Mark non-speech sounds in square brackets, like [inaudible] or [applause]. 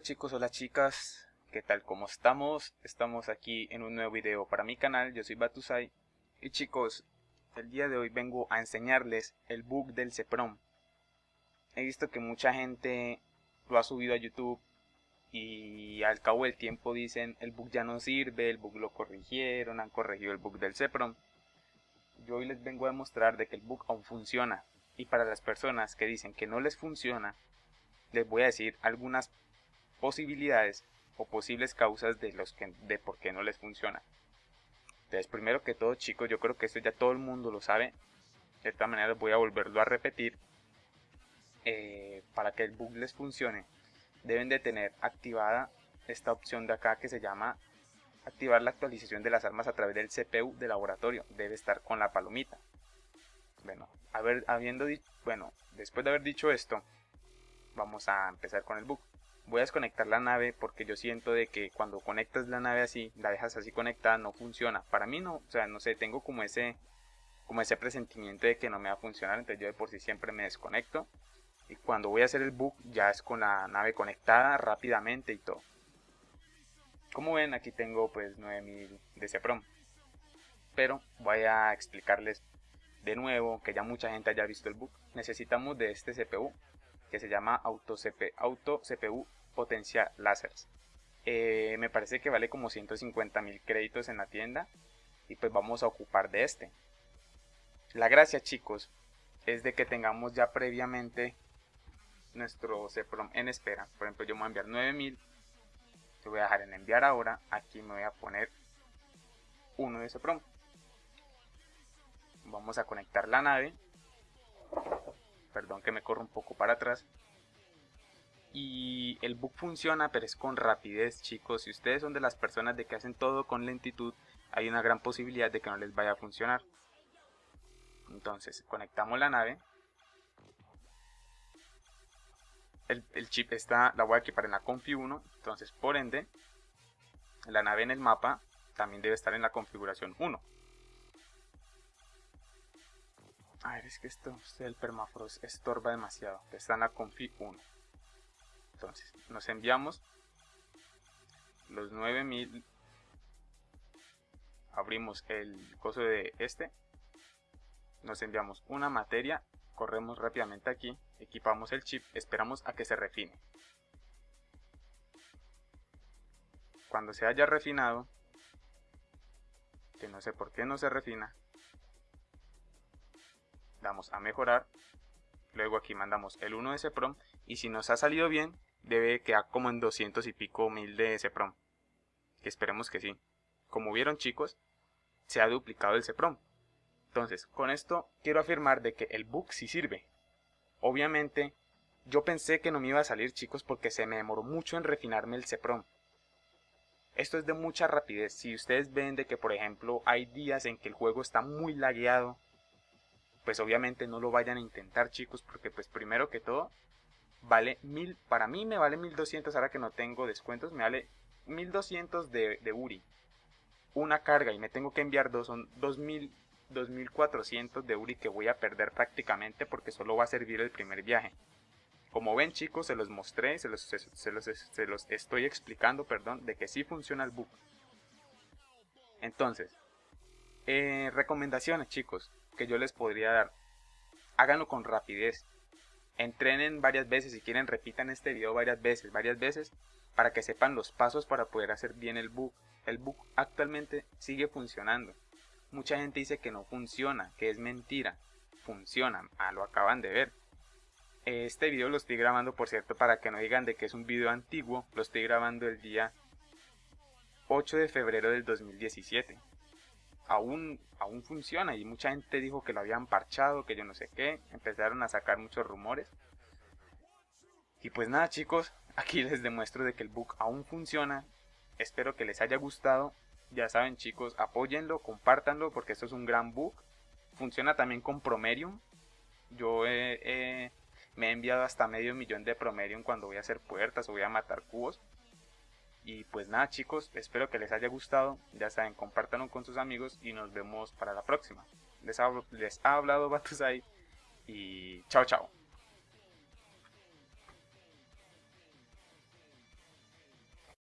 chicos, hola chicas, ¿qué tal? ¿Cómo estamos? Estamos aquí en un nuevo video para mi canal, yo soy Batusai y chicos, el día de hoy vengo a enseñarles el bug del CEPROM. He visto que mucha gente lo ha subido a YouTube y al cabo del tiempo dicen el bug ya no sirve, el bug lo corrigieron, han corregido el bug del CEPROM. Yo hoy les vengo a demostrar de que el bug aún funciona y para las personas que dicen que no les funciona, les voy a decir algunas posibilidades o posibles causas de, los que, de por qué no les funciona. Entonces, primero que todo, chicos, yo creo que esto ya todo el mundo lo sabe. De esta manera voy a volverlo a repetir. Eh, para que el bug les funcione, deben de tener activada esta opción de acá que se llama activar la actualización de las armas a través del CPU de laboratorio. Debe estar con la palomita. Bueno, haber, habiendo bueno, después de haber dicho esto, vamos a empezar con el bug voy a desconectar la nave porque yo siento de que cuando conectas la nave así, la dejas así conectada, no funciona. Para mí no, o sea, no sé, tengo como ese como ese presentimiento de que no me va a funcionar, entonces yo de por sí siempre me desconecto. Y cuando voy a hacer el book ya es con la nave conectada rápidamente y todo. Como ven, aquí tengo pues 9000 de CPROM. Pero voy a explicarles de nuevo, que ya mucha gente haya visto el book. Necesitamos de este CPU, que se llama Auto, Auto CPU Potencia Láseres. Eh, me parece que vale como 150 mil créditos en la tienda y pues vamos a ocupar de este. La gracia chicos es de que tengamos ya previamente nuestro CPROM en espera. Por ejemplo yo me voy a enviar 9000, lo voy a dejar en enviar ahora, aquí me voy a poner uno de CPROM. Vamos a conectar la nave perdón que me corro un poco para atrás. Y el bug funciona, pero es con rapidez, chicos. Si ustedes son de las personas de que hacen todo con lentitud, hay una gran posibilidad de que no les vaya a funcionar. Entonces, conectamos la nave. El, el chip está, la voy a equipar en la Confi 1. Entonces, por ende, la nave en el mapa también debe estar en la configuración 1. A ver, es que esto, el permafrost estorba demasiado. Está en la config 1. Entonces, nos enviamos los 9000. Abrimos el coso de este. Nos enviamos una materia. Corremos rápidamente aquí. Equipamos el chip. Esperamos a que se refine. Cuando se haya refinado, que no sé por qué no se refina, damos a mejorar, luego aquí mandamos el 1 de CPROM y si nos ha salido bien debe quedar como en 200 y pico mil de CPROM, que esperemos que sí. Como vieron chicos, se ha duplicado el CPROM. Entonces, con esto quiero afirmar de que el bug sí sirve. Obviamente, yo pensé que no me iba a salir chicos porque se me demoró mucho en refinarme el CPROM. Esto es de mucha rapidez. Si ustedes ven de que por ejemplo hay días en que el juego está muy lagueado pues obviamente no lo vayan a intentar chicos porque pues primero que todo vale mil para mí me vale 1200 ahora que no tengo descuentos me vale 1200 de, de URI. Una carga y me tengo que enviar dos son 2000 2400 de URI que voy a perder prácticamente porque solo va a servir el primer viaje. Como ven chicos se los mostré se los, se, los, estoy explicando perdón de que sí funciona el book. Entonces eh, recomendaciones chicos que yo les podría dar. Háganlo con rapidez. Entrenen varias veces, si quieren repitan este video varias veces, varias veces, para que sepan los pasos para poder hacer bien el book. El book actualmente sigue funcionando. Mucha gente dice que no funciona, que es mentira. Funciona, ah, lo acaban de ver. Este video lo estoy grabando, por cierto, para que no digan de que es un video antiguo. Lo estoy grabando el día 8 de febrero del 2017 aún, aún funciona. Y mucha gente dijo que lo habían parchado, que yo no sé qué, empezaron a sacar muchos rumores. Y pues nada chicos, [laughs] aquí les demuestro de que el book aún funciona, espero que les haya gustado, ya saben chicos, apóyenlo, compártanlo porque esto es un gran book, funciona también con Promerium, yo me he enviado hasta medio millón de Promerium cuando voy a hacer puertas o voy a matar cubos, y pues nada chicos, espero que les haya gustado, ya saben, compártanlo con sus amigos y nos vemos para la próxima. Les ha, les ha hablado Batusai y chao chao.